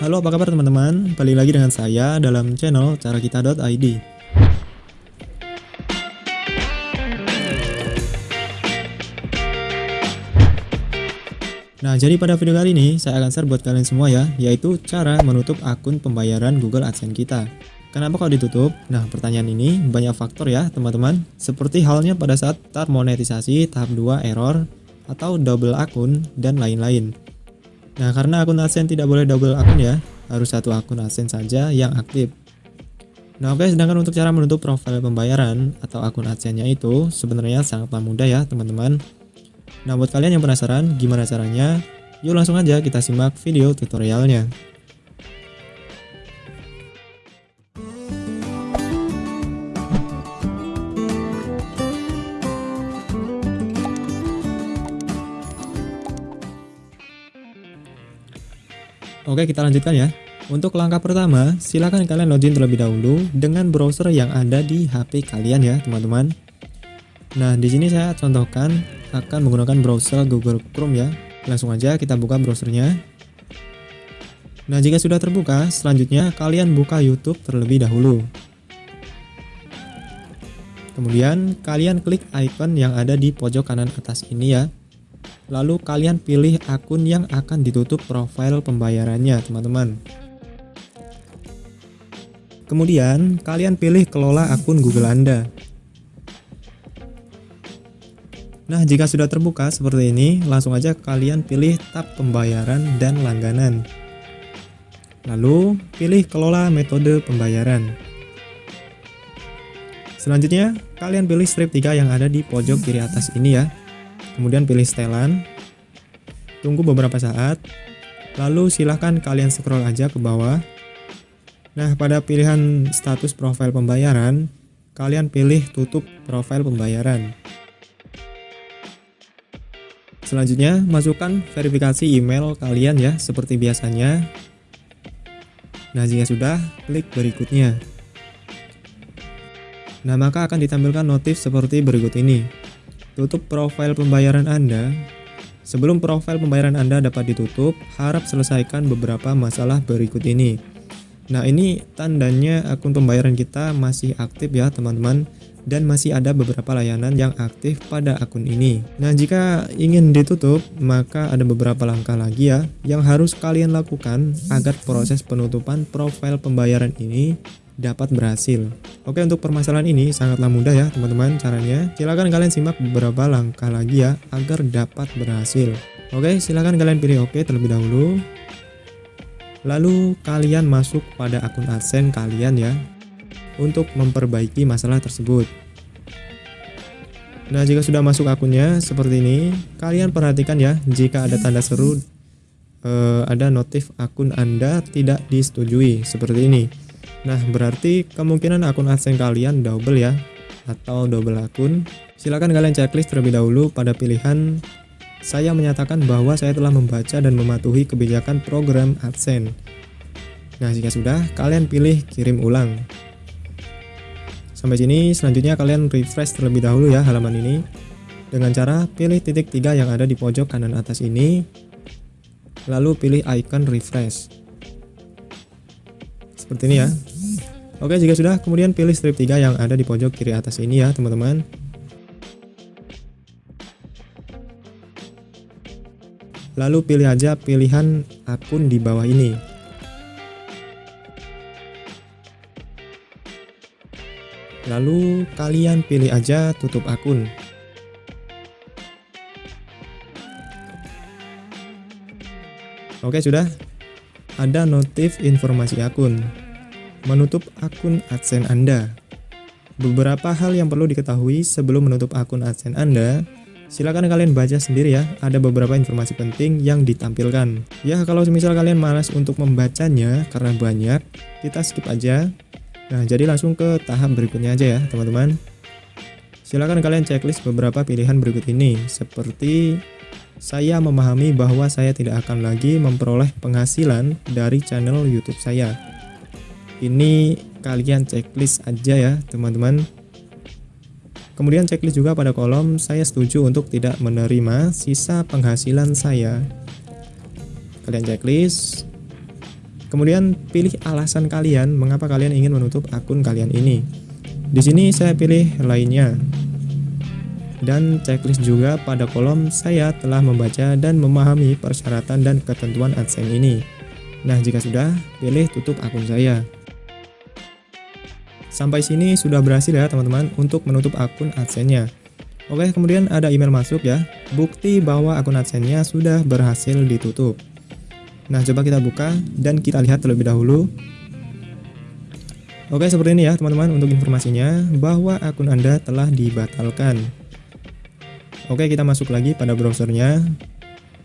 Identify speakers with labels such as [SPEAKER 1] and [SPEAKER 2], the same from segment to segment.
[SPEAKER 1] Halo apa kabar teman-teman, kembali lagi dengan saya dalam channel carakita.id Nah jadi pada video kali ini saya akan share buat kalian semua ya, yaitu cara menutup akun pembayaran Google AdSense kita. Kenapa kok ditutup? Nah pertanyaan ini banyak faktor ya teman-teman. Seperti halnya pada saat start monetisasi tahap 2 error atau double akun dan lain-lain Nah, karena akun AdSense tidak boleh double akun ya, harus satu akun AdSense saja yang aktif. Nah, oke, sedangkan untuk cara menutup profil pembayaran atau akun AdSense-nya itu sebenarnya sangatlah mudah ya, teman-teman. Nah, buat kalian yang penasaran gimana caranya, yuk langsung aja kita simak video tutorialnya. Oke kita lanjutkan ya. Untuk langkah pertama silahkan kalian login terlebih dahulu dengan browser yang ada di HP kalian ya teman-teman. Nah di sini saya contohkan akan menggunakan browser Google Chrome ya. Langsung aja kita buka browsernya. Nah jika sudah terbuka selanjutnya kalian buka YouTube terlebih dahulu. Kemudian kalian klik icon yang ada di pojok kanan atas ini ya Lalu kalian pilih akun yang akan ditutup profil pembayarannya teman-teman. Kemudian kalian pilih kelola akun Google Anda. Nah jika sudah terbuka seperti ini langsung aja kalian pilih tab pembayaran dan langganan. Lalu pilih kelola metode pembayaran. Selanjutnya kalian pilih strip 3 yang ada di pojok kiri atas ini ya kemudian pilih setelan, tunggu beberapa saat, lalu silahkan kalian scroll aja ke bawah. Nah, pada pilihan status profil pembayaran, kalian pilih tutup profil pembayaran. Selanjutnya, masukkan verifikasi email kalian ya, seperti biasanya. Nah, jika sudah, klik berikutnya. Nah, maka akan ditampilkan notif seperti berikut ini tutup profil pembayaran Anda. Sebelum profil pembayaran Anda dapat ditutup, harap selesaikan beberapa masalah berikut ini. Nah ini tandanya akun pembayaran kita masih aktif ya teman-teman dan masih ada beberapa layanan yang aktif pada akun ini. Nah jika ingin ditutup maka ada beberapa langkah lagi ya yang harus kalian lakukan agar proses penutupan profil pembayaran ini dapat berhasil. Oke untuk permasalahan ini sangatlah mudah ya teman-teman caranya. Silahkan kalian simak beberapa langkah lagi ya agar dapat berhasil. Oke silahkan kalian pilih oke terlebih dahulu. Lalu kalian masuk pada akun AdSense kalian ya untuk memperbaiki masalah tersebut. Nah jika sudah masuk akunnya seperti ini, kalian perhatikan ya jika ada tanda seru eh, ada notif akun Anda tidak disetujui seperti ini. Nah, berarti kemungkinan akun AdSense kalian double ya, atau double akun. Silakan kalian checklist terlebih dahulu pada pilihan saya menyatakan bahwa saya telah membaca dan mematuhi kebijakan program AdSense. Nah, jika sudah, kalian pilih kirim ulang. Sampai sini, selanjutnya kalian refresh terlebih dahulu ya halaman ini. Dengan cara pilih titik tiga yang ada di pojok kanan atas ini, lalu pilih icon refresh. Seperti ini ya. Oke, jika sudah, kemudian pilih strip 3 yang ada di pojok kiri atas ini ya, teman-teman. Lalu pilih aja pilihan akun di bawah ini. Lalu kalian pilih aja tutup akun. Oke, sudah. Ada notif informasi akun menutup akun AdSense Anda. Beberapa hal yang perlu diketahui sebelum menutup akun AdSense Anda, silakan kalian baca sendiri ya, ada beberapa informasi penting yang ditampilkan. Ya, kalau misal kalian malas untuk membacanya karena banyak, kita skip aja. Nah, jadi langsung ke tahap berikutnya aja ya, teman-teman. Silakan kalian checklist beberapa pilihan berikut ini, seperti saya memahami bahwa saya tidak akan lagi memperoleh penghasilan dari channel YouTube saya ini kalian checklist aja ya teman-teman kemudian checklist juga pada kolom saya setuju untuk tidak menerima sisa penghasilan saya kalian checklist Kemudian pilih alasan kalian mengapa kalian ingin menutup akun kalian ini. Di sini saya pilih lainnya. Dan checklist juga pada kolom saya telah membaca dan memahami persyaratan dan ketentuan AdSense ini. Nah, jika sudah, pilih tutup akun saya. Sampai sini sudah berhasil ya teman-teman untuk menutup akun AdSense-nya. Oke, kemudian ada email masuk ya. Bukti bahwa akun AdSense-nya sudah berhasil ditutup. Nah, coba kita buka dan kita lihat terlebih dahulu. Oke, seperti ini ya teman-teman untuk informasinya bahwa akun Anda telah dibatalkan. Oke, kita masuk lagi pada browsernya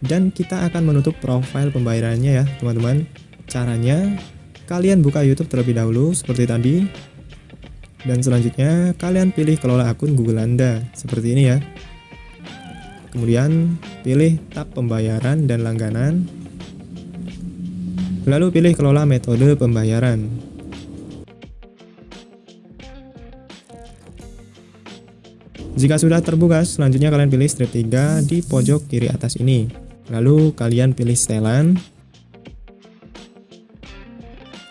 [SPEAKER 1] dan kita akan menutup profil pembayarannya ya teman-teman. Caranya, kalian buka YouTube terlebih dahulu seperti tadi. Dan selanjutnya, kalian pilih kelola akun Google Anda seperti ini ya. Kemudian, pilih tab pembayaran dan langganan Lalu pilih kelola metode pembayaran. Jika sudah terbuka, selanjutnya kalian pilih strip 3 di pojok kiri atas ini. Lalu kalian pilih setelan.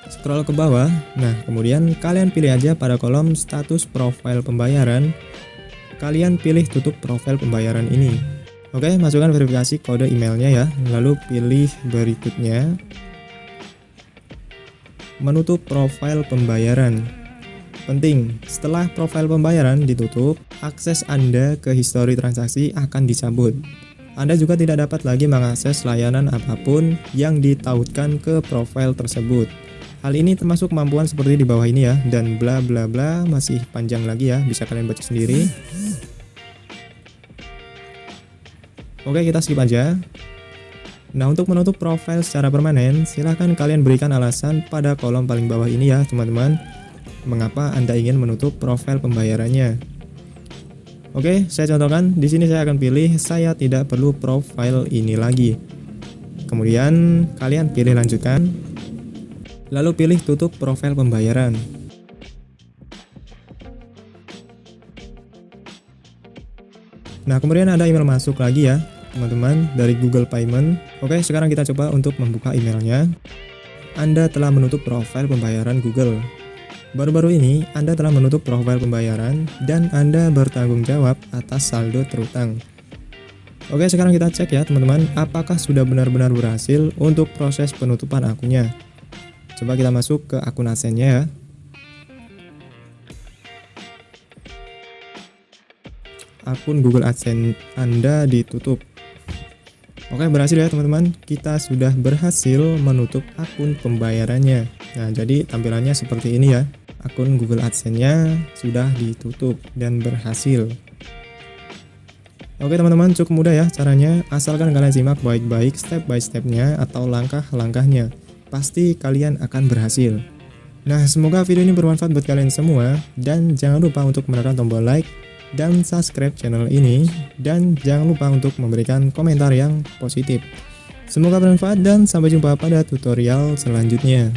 [SPEAKER 1] Scroll ke bawah. Nah, kemudian kalian pilih aja pada kolom status profil pembayaran. Kalian pilih tutup profil pembayaran ini. Oke, masukkan verifikasi kode emailnya ya. Lalu pilih berikutnya menutup profil pembayaran. Penting, setelah profil pembayaran ditutup, akses Anda ke histori transaksi akan dicabut. Anda juga tidak dapat lagi mengakses layanan apa pun yang ditautkan ke profil tersebut. Hal ini termasuk kemampuan seperti di bawah ini ya, dan bla bla bla masih panjang lagi ya, bisa kalian baca sendiri. Oke, kita skip aja. Nah untuk menutup profil secara permanen, silahkan kalian berikan alasan pada kolom paling bawah ini ya teman-teman Mengapa Anda ingin menutup profil pembayarannya Oke, saya contohkan, di sini saya akan pilih saya tidak perlu profil ini lagi Kemudian kalian pilih lanjutkan Lalu pilih tutup profil pembayaran Nah kemudian ada email masuk lagi ya teman-teman dari Google Payment. Oke, sekarang kita coba untuk membuka emailnya. Anda telah menutup profil pembayaran Google. Baru-baru ini, Anda telah menutup profil pembayaran dan Anda bertanggung jawab atas saldo terutang. Oke, sekarang kita cek ya teman-teman, apakah sudah benar-benar berhasil untuk proses penutupan akunnya. Coba kita masuk ke akun AdSense-nya ya. Akun Google AdSense Anda ditutup. Oke berhasil ya teman-teman kita sudah berhasil menutup akun pembayarannya Nah jadi tampilannya seperti ini ya akun Google AdSense nya sudah ditutup dan berhasil Oke teman-teman cukup mudah ya caranya asalkan kalian simak baik-baik step by stepnya atau langkah-langkahnya pasti kalian akan berhasil Nah semoga video ini bermanfaat buat kalian semua dan jangan lupa untuk menekan tombol like dan subscribe channel ini dan jangan lupa untuk memberikan komentar yang positif. Semoga bermanfaat dan sampai jumpa pada tutorial selanjutnya.